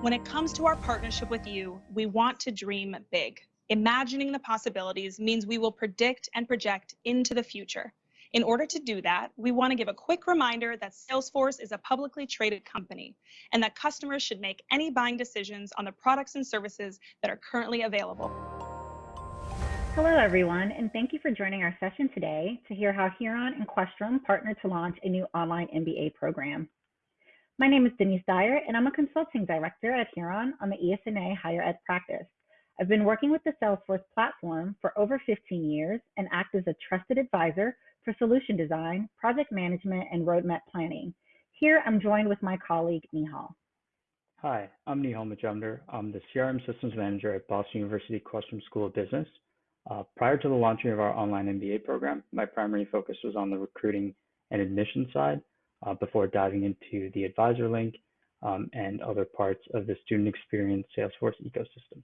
When it comes to our partnership with you, we want to dream big. Imagining the possibilities means we will predict and project into the future. In order to do that, we want to give a quick reminder that Salesforce is a publicly traded company and that customers should make any buying decisions on the products and services that are currently available. Hello, everyone, and thank you for joining our session today to hear how Huron and Questrom partnered to launch a new online MBA program. My name is Denise Dyer, and I'm a consulting director at Huron on the ESNA Higher Ed practice. I've been working with the Salesforce platform for over 15 years and act as a trusted advisor for solution design, project management, and roadmap planning. Here, I'm joined with my colleague, Nihal. Hi, I'm Nihal Majumdar. I'm the CRM Systems Manager at Boston University Questrom School of Business. Uh, prior to the launching of our online MBA program, my primary focus was on the recruiting and admission side uh, before diving into the advisor link um, and other parts of the student experience Salesforce ecosystem.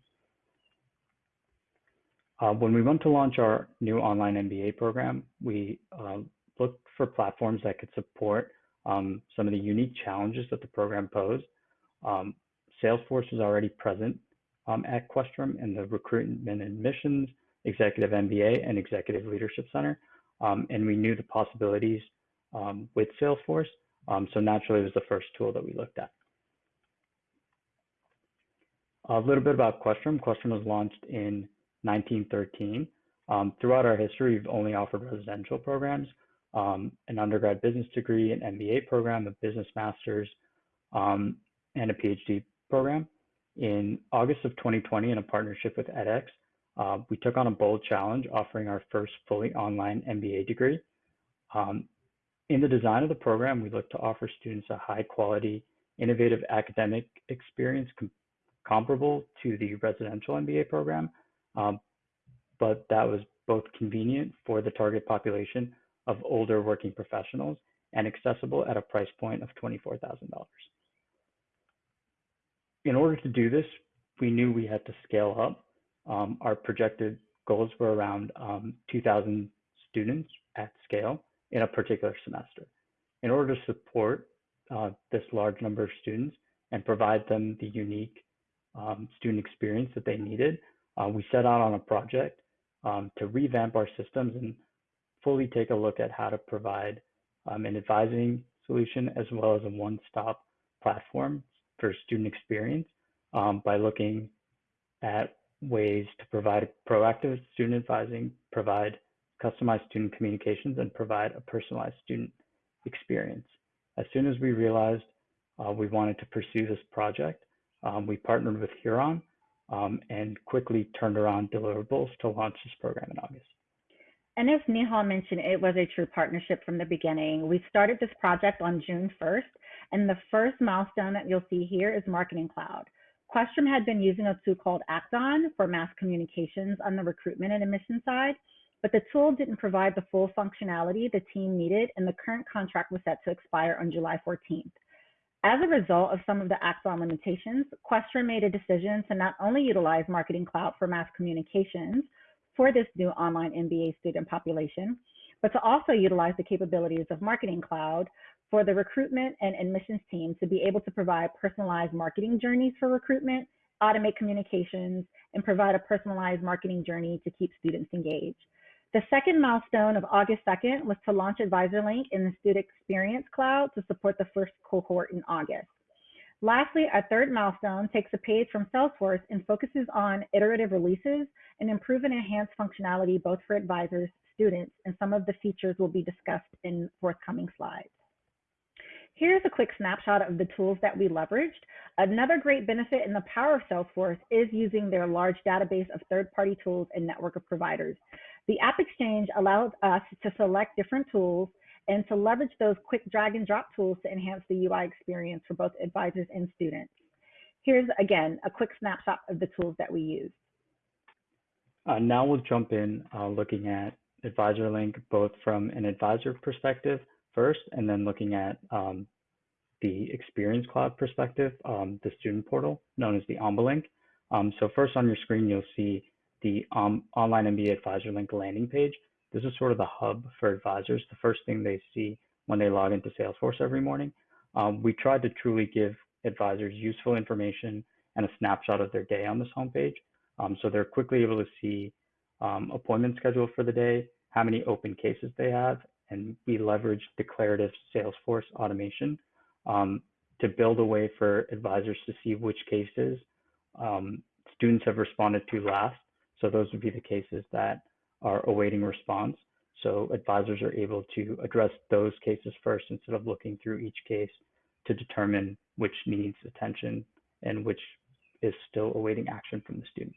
Uh, when we went to launch our new online MBA program, we uh, looked for platforms that could support um, some of the unique challenges that the program posed. Um, Salesforce was already present um, at Questrom in the recruitment admissions, executive MBA, and executive leadership center. Um, and we knew the possibilities um, with Salesforce. Um, so naturally, it was the first tool that we looked at. A little bit about Questrom. Questrom was launched in 1913. Um, throughout our history, we've only offered residential programs, um, an undergrad business degree, an MBA program, a business master's, um, and a PhD program. In August of 2020, in a partnership with edX, uh, we took on a bold challenge, offering our first fully online MBA degree. Um, in the design of the program, we look to offer students a high quality, innovative academic experience com comparable to the residential MBA program, um, but that was both convenient for the target population of older working professionals and accessible at a price point of $24,000. In order to do this, we knew we had to scale up. Um, our projected goals were around um, 2,000 students at scale in a particular semester. In order to support uh, this large number of students and provide them the unique um, student experience that they needed, uh, we set out on a project um, to revamp our systems and fully take a look at how to provide um, an advising solution as well as a one-stop platform for student experience um, by looking at ways to provide proactive student advising, provide customized student communications, and provide a personalized student experience. As soon as we realized uh, we wanted to pursue this project, um, we partnered with Huron um, and quickly turned around deliverables to launch this program in August. And as Nihal mentioned, it was a true partnership from the beginning. We started this project on June 1st, and the first milestone that you'll see here is Marketing Cloud. Questrom had been using a tool called Act-On for mass communications on the recruitment and admission side, but the tool didn't provide the full functionality the team needed, and the current contract was set to expire on July 14th. As a result of some of the Act-On limitations, Questrom made a decision to not only utilize Marketing Cloud for mass communications for this new online MBA student population, but to also utilize the capabilities of Marketing Cloud for the recruitment and admissions team to be able to provide personalized marketing journeys for recruitment, automate communications, and provide a personalized marketing journey to keep students engaged. The second milestone of August 2nd was to launch AdvisorLink in the Student Experience Cloud to support the first cohort in August. Lastly, our third milestone takes a page from Salesforce and focuses on iterative releases and improve and enhance functionality both for advisors, students, and some of the features will be discussed in forthcoming slides. Here's a quick snapshot of the tools that we leveraged. Another great benefit in the power of Salesforce is using their large database of third-party tools and network of providers. The App Exchange allows us to select different tools and to leverage those quick drag and drop tools to enhance the UI experience for both advisors and students. Here's, again, a quick snapshot of the tools that we use. Uh, now we'll jump in uh, looking at AdvisorLink both from an advisor perspective first, and then looking at um, the Experience Cloud perspective, um, the student portal known as the AmbaLink. Um, so first on your screen, you'll see the um, online MBA Advisor Link landing page. This is sort of the hub for advisors, the first thing they see when they log into Salesforce every morning. Um, we tried to truly give advisors useful information and a snapshot of their day on this homepage. Um, so they're quickly able to see um, appointment schedule for the day, how many open cases they have, and we leverage declarative Salesforce automation um, to build a way for advisors to see which cases um, students have responded to last. So those would be the cases that are awaiting response. So advisors are able to address those cases first instead of looking through each case to determine which needs attention and which is still awaiting action from the student.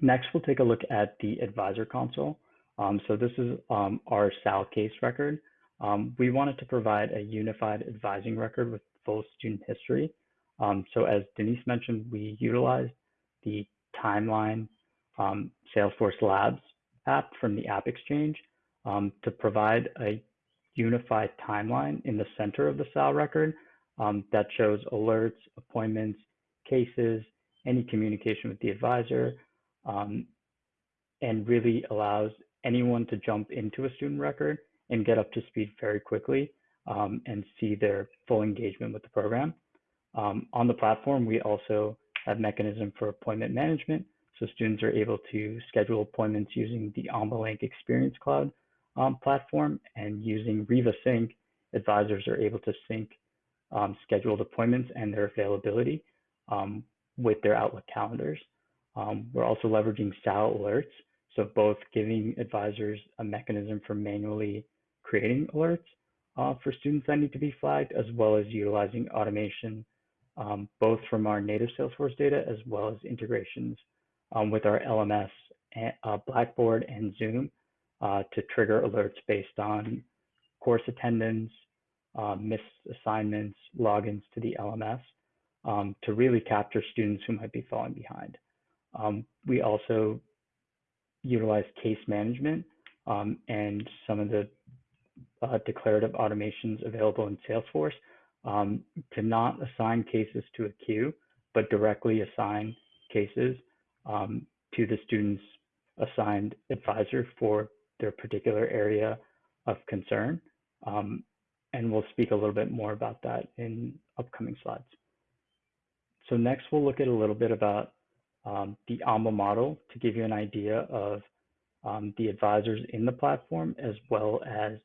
Next, we'll take a look at the advisor console. Um, so this is um, our SAL case record. Um, we wanted to provide a unified advising record with full student history. Um, so as Denise mentioned, we utilized the timeline um, Salesforce Labs app from the App Exchange um, to provide a unified timeline in the center of the SAL record that shows alerts, appointments, cases, any communication with the advisor, um, and really allows anyone to jump into a student record and get up to speed very quickly um, and see their full engagement with the program. Um, on the platform, we also have mechanism for appointment management. So students are able to schedule appointments using the AmbaLink Experience Cloud um, platform and using Riva Sync, advisors are able to sync um, scheduled appointments and their availability um, with their Outlook calendars. Um, we're also leveraging SAL alerts, so both giving advisors a mechanism for manually creating alerts uh, for students that need to be flagged, as well as utilizing automation, both from our native Salesforce data as well as integrations um, with our LMS, uh, Blackboard, and Zoom uh, to trigger alerts based on course attendance, uh, missed assignments, logins to the LMS um, to really capture students who might be falling behind. Um, we also utilize case management um, and some of the uh, declarative automations available in Salesforce um, to not assign cases to a queue, but directly assign cases um, to the student's assigned advisor for their particular area of concern. Um, and we'll speak a little bit more about that in upcoming slides. So next we'll look at a little bit about um, the OMBA model to give you an idea of um, the advisors in the platform as well as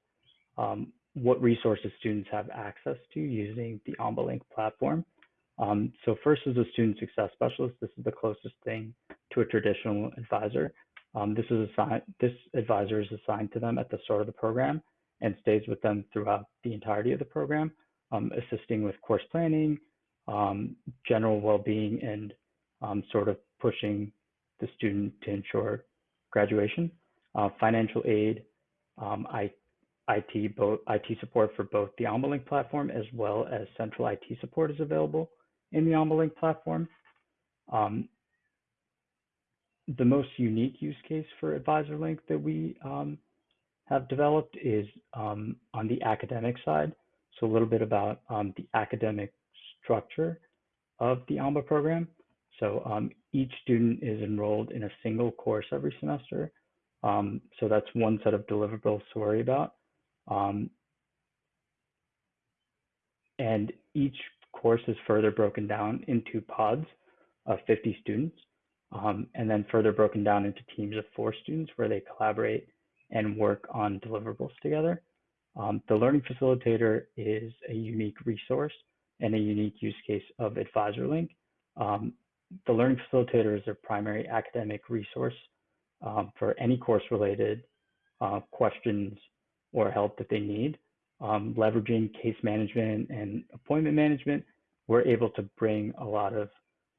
um, what resources students have access to using the AmbaLink platform. Um, so first is a student success specialist. This is the closest thing to a traditional advisor. Um, this is assigned, this advisor is assigned to them at the start of the program and stays with them throughout the entirety of the program, um, assisting with course planning, general well-being, and um, sort of pushing the student to ensure graduation. Uh, financial aid, um, I, IT, both, IT support for both the AmbaLink platform as well as central IT support is available in the AmbaLink platform. Um, the most unique use case for AdvisorLink that we um, have developed is um, on the academic side. So a little bit about um, the academic structure of the OMBA program. So um, each student is enrolled in a single course every semester. Um, so that's one set of deliverables to worry about. Um, and each course is further broken down into pods of 50 students, um, and then further broken down into teams of four students where they collaborate and work on deliverables together. Um, the learning facilitator is a unique resource and a unique use case of AdvisorLink. Um, the learning facilitator is a primary academic resource um, for any course related uh, questions or help that they need. Um, leveraging case management and appointment management, we're able to bring a lot of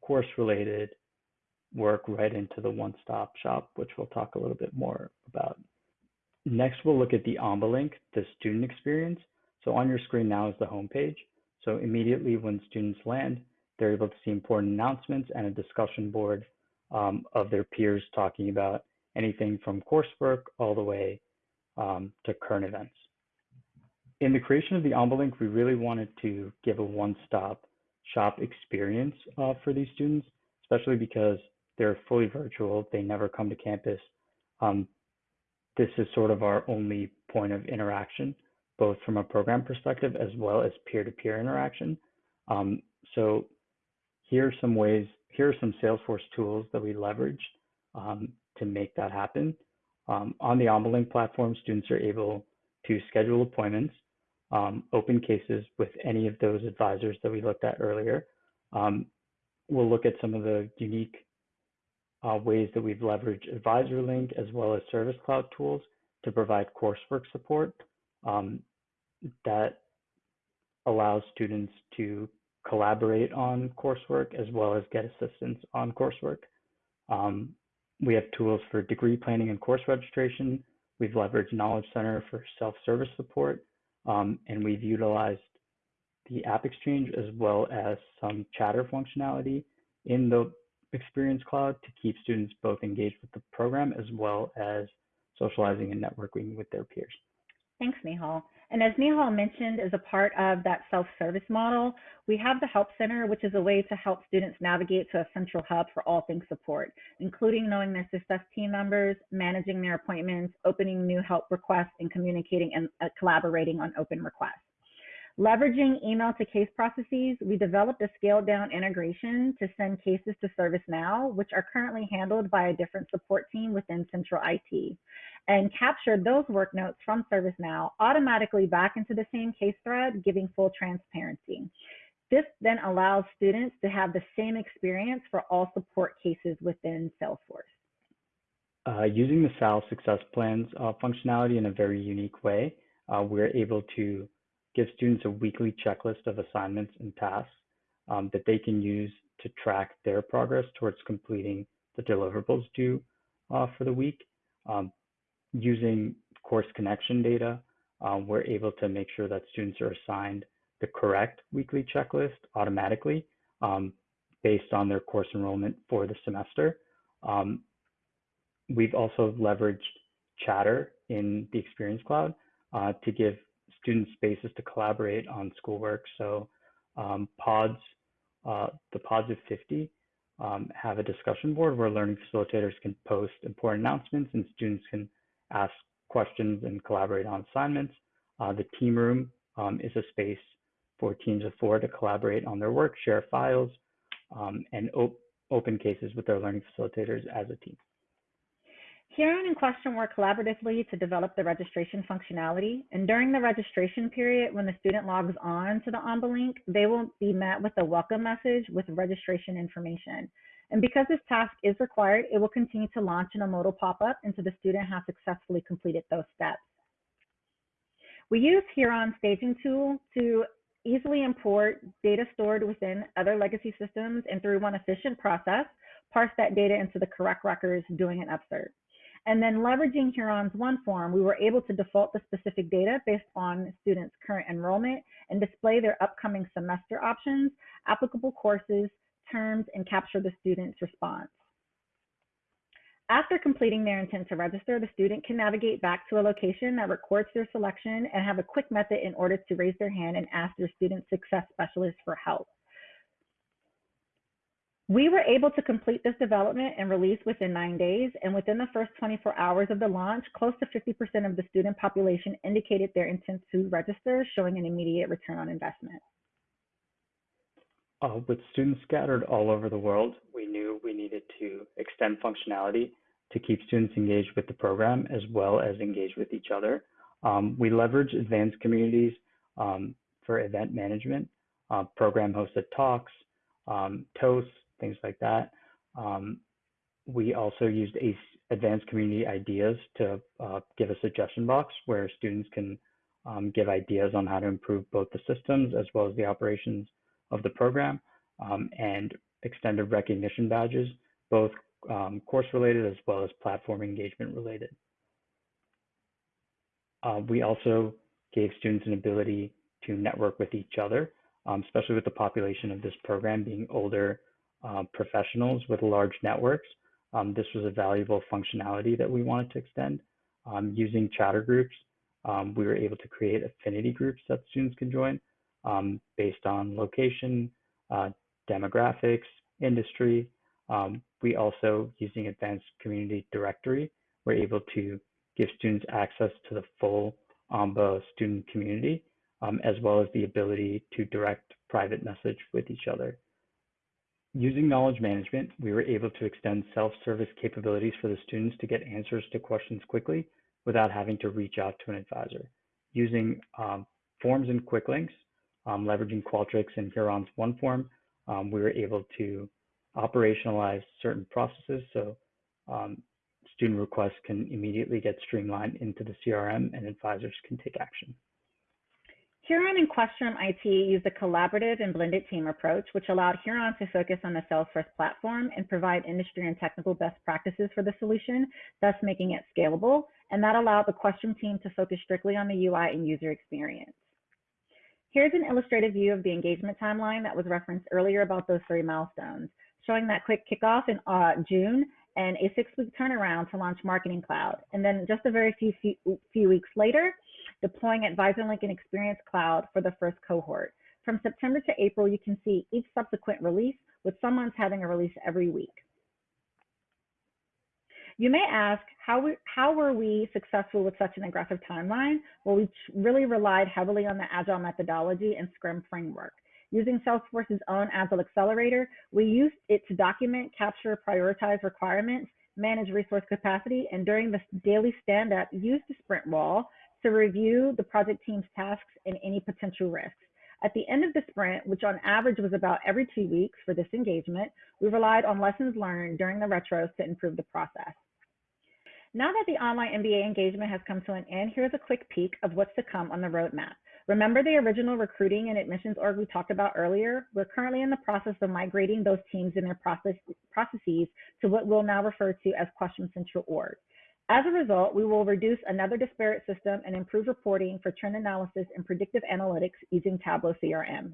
course related work right into the one stop shop, which we'll talk a little bit more about. Next, we'll look at the AmbaLink, the student experience. So on your screen now is the homepage. So immediately when students land, they're able to see important announcements and a discussion board um, of their peers talking about anything from coursework all the way um, to current events. In the creation of the AmbaLink, we really wanted to give a one-stop shop experience uh, for these students, especially because they're fully virtual, they never come to campus. Um, this is sort of our only point of interaction both from a program perspective as well as peer-to-peer interaction. Um, so here are some ways, here are some Salesforce tools that we leverage um, to make that happen. Um, on the OmniLink platform, students are able to schedule appointments, um, open cases with any of those advisors that we looked at earlier. Um, we'll look at some of the unique uh, ways that we've leveraged AdvisorLink as well as Service Cloud tools to provide coursework support um, that allows students to collaborate on coursework as well as get assistance on coursework. Um, we have tools for degree planning and course registration. We've leveraged Knowledge Center for self-service support, um, and we've utilized the App Exchange as well as some chatter functionality in the Experience Cloud to keep students both engaged with the program as well as socializing and networking with their peers. Thanks, Nihal. And as Nihal mentioned, as a part of that self-service model, we have the Help Center, which is a way to help students navigate to a central hub for all things support, including knowing their success team members, managing their appointments, opening new help requests, and communicating and uh, collaborating on open requests. Leveraging email to case processes, we developed a scaled down integration to send cases to ServiceNow, which are currently handled by a different support team within central IT, and captured those work notes from ServiceNow automatically back into the same case thread, giving full transparency. This then allows students to have the same experience for all support cases within Salesforce. Uh, using the SAL success plans uh, functionality in a very unique way, uh, we're able to give students a weekly checklist of assignments and tasks um, that they can use to track their progress towards completing the deliverables due uh, for the week. Um, using course connection data, um, we're able to make sure that students are assigned the correct weekly checklist automatically um, based on their course enrollment for the semester. Um, we've also leveraged Chatter in the Experience Cloud uh, to give student spaces to collaborate on schoolwork. So um, pods, uh, the pods of 50 um, have a discussion board where learning facilitators can post important announcements and students can ask questions and collaborate on assignments. Uh, the team room um, is a space for teams of four to collaborate on their work, share files, um, and op open cases with their learning facilitators as a team. Huron and Questrom work collaboratively to develop the registration functionality. And during the registration period, when the student logs on to the OmniLink, they will be met with a welcome message with registration information. And because this task is required, it will continue to launch in a modal pop-up until the student has successfully completed those steps. We use Huron staging tool to easily import data stored within other legacy systems and through one efficient process, parse that data into the correct records doing an upsert. And then leveraging Huron's OneForm, we were able to default the specific data based on students' current enrollment and display their upcoming semester options, applicable courses, terms, and capture the student's response. After completing their intent to register, the student can navigate back to a location that records their selection and have a quick method in order to raise their hand and ask their student success specialist for help. We were able to complete this development and release within nine days, and within the first 24 hours of the launch, close to 50% of the student population indicated their intent to register, showing an immediate return on investment. Uh, with students scattered all over the world, we knew we needed to extend functionality to keep students engaged with the program as well as engaged with each other. Um, we leverage advanced communities um, for event management, uh, program hosted talks, um, toasts, things like that. Um, we also used advanced community ideas to uh, give a suggestion box where students can um, give ideas on how to improve both the systems as well as the operations of the program um, and extended recognition badges, both um, course related as well as platform engagement related. Uh, we also gave students an ability to network with each other, um, especially with the population of this program being older uh, professionals with large networks. Um, this was a valuable functionality that we wanted to extend. Um, using chatter groups, um, we were able to create affinity groups that students can join um, based on location, uh, demographics, industry. Um, we also, using advanced community directory, were able to give students access to the full OMBA student community, um, as well as the ability to direct private message with each other. Using knowledge management, we were able to extend self-service capabilities for the students to get answers to questions quickly without having to reach out to an advisor. Using um, forms and quick links, um, leveraging Qualtrics and Huron's OneForm, um, we were able to operationalize certain processes so um, student requests can immediately get streamlined into the CRM and advisors can take action. Huron and Questrom IT used a collaborative and blended team approach, which allowed Huron to focus on the Salesforce platform and provide industry and technical best practices for the solution, thus making it scalable. And that allowed the Questrom team to focus strictly on the UI and user experience. Here's an illustrative view of the engagement timeline that was referenced earlier about those three milestones, showing that quick kickoff in uh, June and a six-week turnaround to launch Marketing Cloud. And then just a very few, few, few weeks later, deploying AdvisorLink and Experience Cloud for the first cohort. From September to April, you can see each subsequent release, with some months having a release every week. You may ask, how, we, how were we successful with such an aggressive timeline? Well, we really relied heavily on the Agile methodology and Scrum framework. Using Salesforce's own Agile Accelerator, we used it to document, capture, prioritize requirements, manage resource capacity, and during the daily stand-up, use the sprint wall to review the project team's tasks and any potential risks. At the end of the sprint, which on average was about every two weeks for this engagement, we relied on lessons learned during the retros to improve the process. Now that the online MBA engagement has come to an end, here's a quick peek of what's to come on the roadmap. Remember the original recruiting and admissions org we talked about earlier? We're currently in the process of migrating those teams and their process, processes to what we'll now refer to as Questrom Central Org. As a result, we will reduce another disparate system and improve reporting for trend analysis and predictive analytics using Tableau CRM.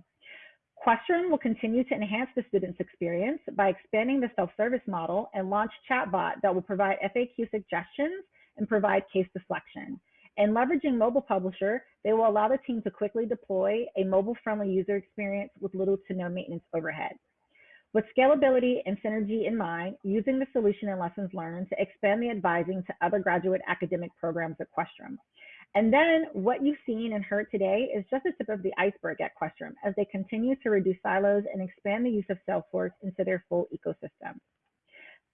Questrom will continue to enhance the student's experience by expanding the self-service model and launch chatbot that will provide FAQ suggestions and provide case deflection. And leveraging Mobile Publisher, they will allow the team to quickly deploy a mobile-friendly user experience with little to no maintenance overhead. With scalability and synergy in mind, using the solution and lessons learned to expand the advising to other graduate academic programs at Questrom. And then what you've seen and heard today is just the tip of the iceberg at Questrom as they continue to reduce silos and expand the use of Salesforce into their full ecosystem.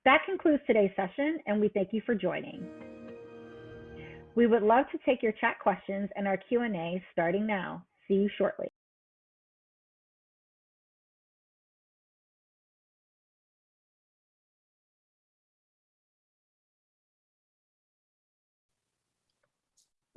That concludes today's session, and we thank you for joining. We would love to take your chat questions and our Q&A starting now. See you shortly.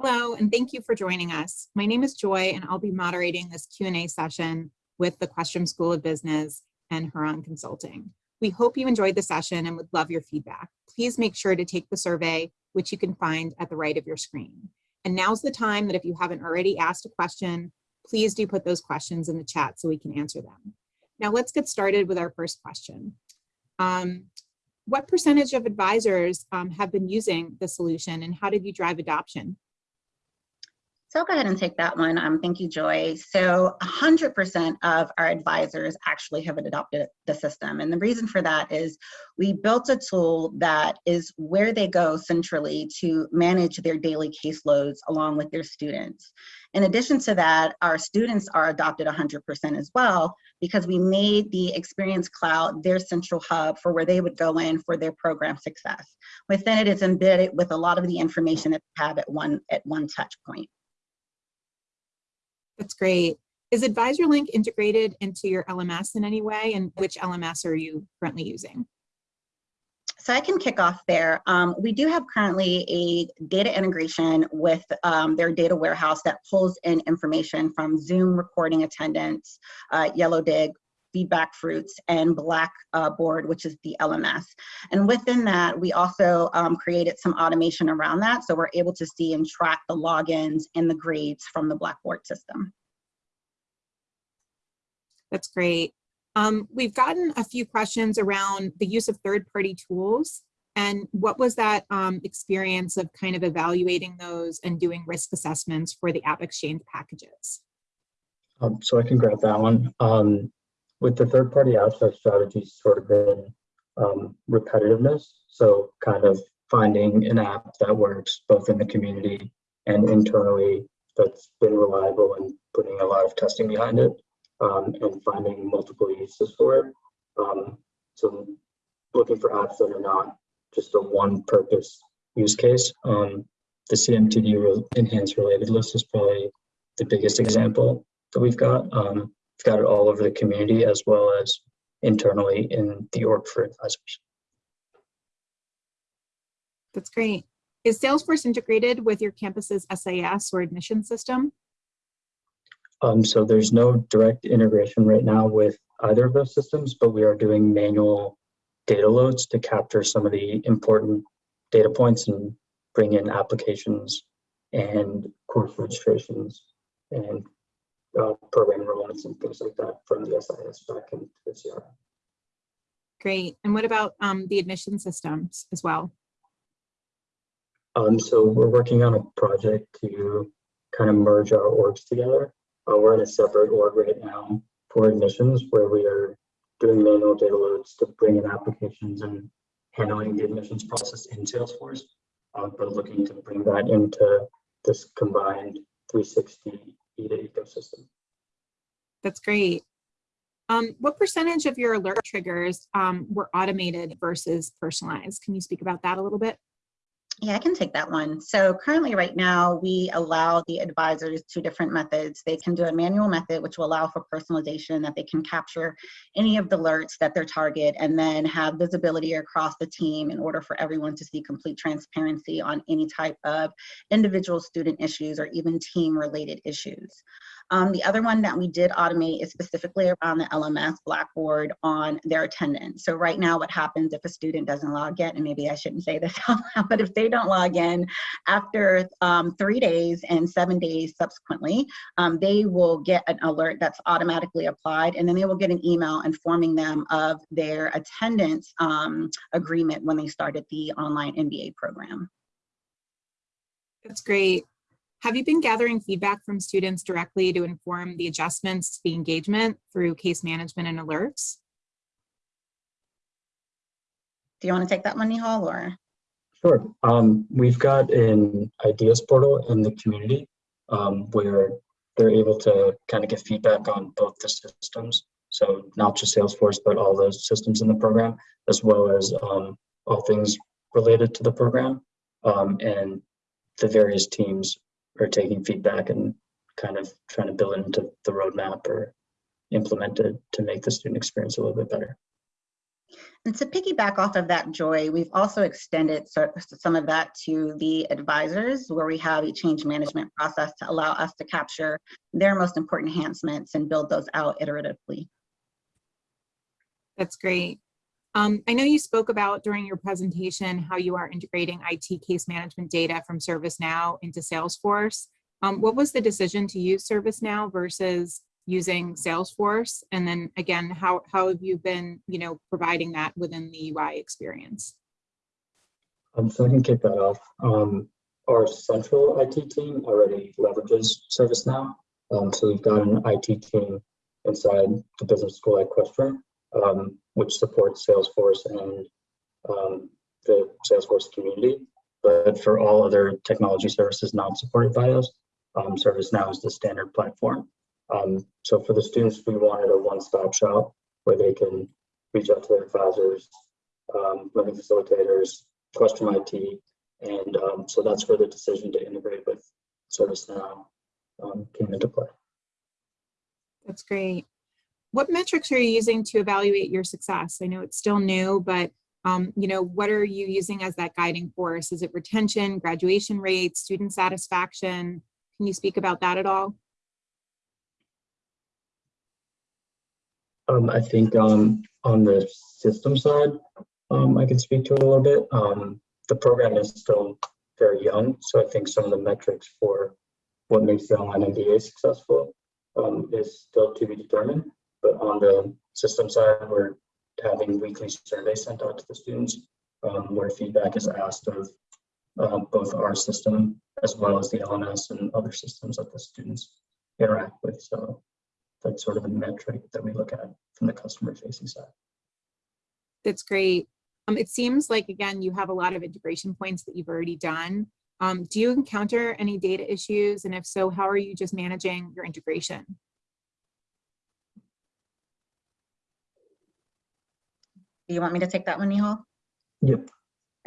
Hello, and thank you for joining us. My name is Joy, and I'll be moderating this Q&A session with the Questrom School of Business and Huron Consulting. We hope you enjoyed the session and would love your feedback. Please make sure to take the survey, which you can find at the right of your screen. And now's the time that if you haven't already asked a question, please do put those questions in the chat so we can answer them. Now let's get started with our first question. Um, what percentage of advisors um, have been using the solution and how did you drive adoption? So I'll go ahead and take that one. Um, thank you, Joy. So 100% of our advisors actually have adopted the system. And the reason for that is we built a tool that is where they go centrally to manage their daily caseloads along with their students. In addition to that, our students are adopted 100% as well because we made the Experience Cloud their central hub for where they would go in for their program success. Within it, it's embedded with a lot of the information that they have at one, at one touch point. That's great. Is AdvisorLink integrated into your LMS in any way? And which LMS are you currently using? So I can kick off there. Um, we do have currently a data integration with um, their data warehouse that pulls in information from Zoom recording attendance, uh, Yellowdig, FeedbackFruits and blackboard uh, which is the lms and within that we also um, created some automation around that so we're able to see and track the logins and the grades from the blackboard system. That's great. Um, we've gotten a few questions around the use of third-party tools and what was that um, experience of kind of evaluating those and doing risk assessments for the app exchange packages? Um, so I can grab that one. Um, with the third party apps, our strategy's sort of been um, repetitiveness. So kind of finding an app that works both in the community and internally that's been reliable and putting a lot of testing behind it um, and finding multiple uses for it. Um, so looking for apps that are not just a one purpose use case. Um, the CMTD enhanced related list is probably the biggest example that we've got. Um, got it all over the community as well as internally in the org for advisors. That's great. Is Salesforce integrated with your campus's SIS or admission system? Um, so there's no direct integration right now with either of those systems, but we are doing manual data loads to capture some of the important data points and bring in applications and course registrations and uh, program enrollments and things like that from the SIS back into the CRM. Great. And what about um, the admission systems as well? Um, so we're working on a project to kind of merge our orgs together. Uh, we're in a separate org right now for admissions where we are doing manual data loads to bring in applications and handling the admissions process in Salesforce, uh, but looking to bring that into this combined 360 Ecosystem. That's great. Um, what percentage of your alert triggers um, were automated versus personalized? Can you speak about that a little bit? Yeah, I can take that one. So currently right now, we allow the advisors two different methods. They can do a manual method, which will allow for personalization that they can capture any of the alerts that their target and then have visibility across the team in order for everyone to see complete transparency on any type of individual student issues or even team related issues. Um, the other one that we did automate is specifically around the LMS Blackboard on their attendance. So right now what happens if a student doesn't log in, and maybe I shouldn't say this out loud, but if they don't log in after um, three days and seven days subsequently, um, they will get an alert that's automatically applied and then they will get an email informing them of their attendance um, agreement when they started the online MBA program. That's great. Have you been gathering feedback from students directly to inform the adjustments to the engagement through case management and alerts? Do you want to take that one, Nihal, or? Sure. Um, we've got an ideas portal in the community um, where they're able to kind of get feedback on both the systems. So not just Salesforce, but all those systems in the program, as well as um, all things related to the program. Um, and the various teams are taking feedback and kind of trying to build it into the roadmap or implement it to make the student experience a little bit better. And to piggyback off of that, Joy, we've also extended some of that to the advisors where we have a change management process to allow us to capture their most important enhancements and build those out iteratively. That's great. Um, I know you spoke about during your presentation how you are integrating IT case management data from ServiceNow into Salesforce. Um, what was the decision to use ServiceNow versus using Salesforce? And then again, how, how have you been, you know, providing that within the UI experience? Um, so I can kick that off. Um, our central IT team already leverages ServiceNow. Um, so we've got an IT team inside the business school at Questrom, um, which supports Salesforce and um, the Salesforce community. But for all other technology services not supported by us, um, ServiceNow is the standard platform. Um, so for the students, we wanted a one-stop shop where they can reach out to their advisors, um, learning facilitators, Questrom IT, and um, so that's where the decision to integrate with ServiceNow um, came into play. That's great. What metrics are you using to evaluate your success? I know it's still new, but um, you know, what are you using as that guiding force? Is it retention, graduation rates, student satisfaction? Can you speak about that at all? Um, I think um, on the system side, um, I can speak to it a little bit. Um, the program is still very young, so I think some of the metrics for what makes the online MBA successful um, is still to be determined. But on the system side, we're having weekly surveys sent out to the students um, where feedback is asked of uh, both our system as well as the LMS and other systems that the students interact with. So that's sort of a metric that we look at from the customer facing side. That's great. Um, it seems like, again, you have a lot of integration points that you've already done. Um, do you encounter any data issues? And if so, how are you just managing your integration? Do you want me to take that one, Nihal? Yep.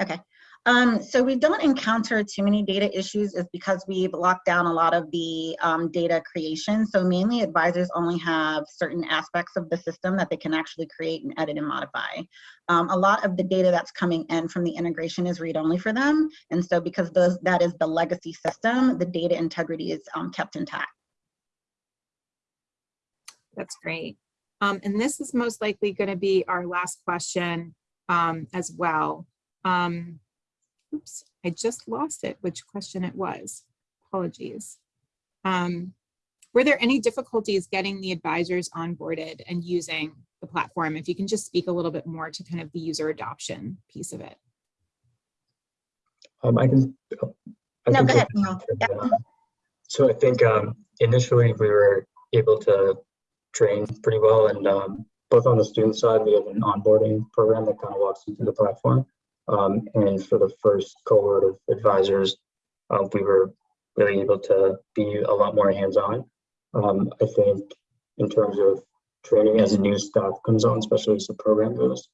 Okay. Um, so we don't encounter too many data issues is because we've locked down a lot of the um, data creation. So mainly advisors only have certain aspects of the system that they can actually create and edit and modify. Um, a lot of the data that's coming in from the integration is read-only for them. And so because those, that is the legacy system, the data integrity is um, kept intact. That's great. Um, and this is most likely going to be our last question um, as well. Um, oops, I just lost it, which question it was. Apologies. Um, were there any difficulties getting the advisors onboarded and using the platform? If you can just speak a little bit more to kind of the user adoption piece of it. Um, I can. I No, can go ahead, this Nihal. and, Yep. uh, So I think um, initially we were able to train pretty well and um, both on the student side, we have an onboarding program that kind of walks you through the platform. Um, and for the first cohort of advisors, uh, we were really able to be a lot more hands-on. Um, I think in terms of training as a new staff comes on, especially as the program goes,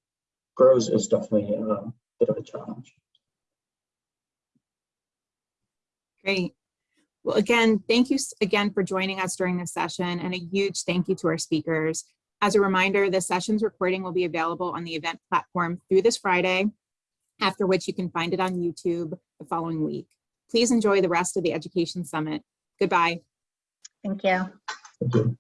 grows, is definitely a bit of a challenge. Great. Well, again, thank you again for joining us during this session and a huge thank you to our speakers. As a reminder, the session's recording will be available on the event platform through this Friday, after which you can find it on YouTube the following week. Please enjoy the rest of the Education Summit. Goodbye. Thank you. Thank you.